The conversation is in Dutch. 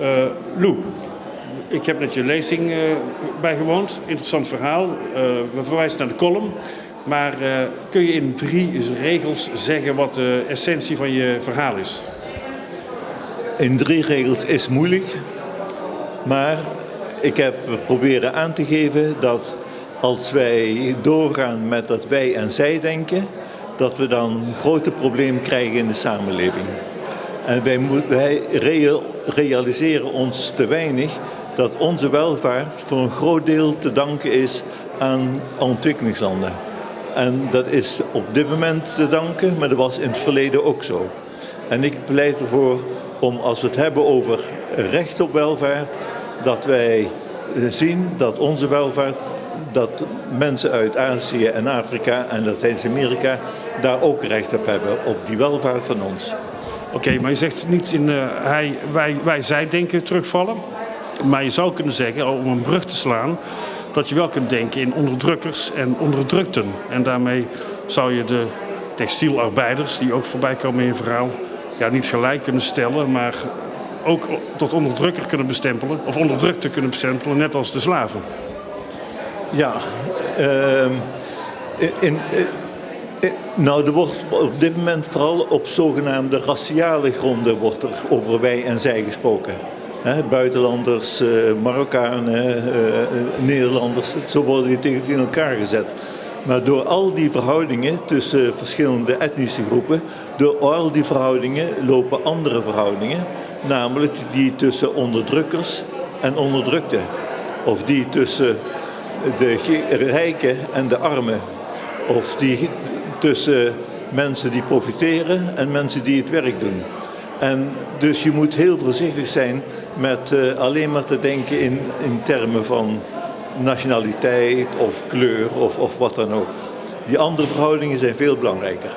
Uh, Lou, ik heb net je lezing uh, bijgewoond. Interessant verhaal. Uh, we verwijzen naar de column. Maar kun je in drie regels zeggen wat de essentie van je verhaal is? In drie regels is moeilijk. Maar ik heb proberen aan te geven dat als wij doorgaan met dat wij en zij denken, dat we dan grote problemen krijgen in de samenleving. En wij, wij realiseren ons te weinig dat onze welvaart voor een groot deel te danken is aan ontwikkelingslanden. En dat is op dit moment te danken, maar dat was in het verleden ook zo. En ik pleit ervoor om, als we het hebben over recht op welvaart, dat wij zien dat onze welvaart, dat mensen uit Azië en Afrika en Latijns-Amerika daar ook recht op hebben, op die welvaart van ons. Oké, maar je zegt niet in uh, hij, wij, wij, zij denken terugvallen. Maar je zou kunnen zeggen, om een brug te slaan, dat je wel kunt denken in onderdrukkers en onderdrukten. En daarmee zou je de textielarbeiders, die ook voorbij komen in je verhaal, ja, niet gelijk kunnen stellen, maar ook tot onderdrukker kunnen bestempelen, of onderdrukte kunnen bestempelen, net als de slaven. Ja, uh, in, nou, er wordt op dit moment vooral op zogenaamde raciale gronden wordt er over wij en zij gesproken. Buitenlanders, uh, Marokkanen, uh, Nederlanders, zo worden die tegen elkaar gezet. Maar door al die verhoudingen tussen verschillende etnische groepen, door al die verhoudingen lopen andere verhoudingen, namelijk die tussen onderdrukkers en onderdrukten. Of die tussen de rijken en de armen. Of die tussen mensen die profiteren en mensen die het werk doen. En dus je moet heel voorzichtig zijn met uh, alleen maar te denken in, in termen van nationaliteit of kleur of, of wat dan ook. Die andere verhoudingen zijn veel belangrijker.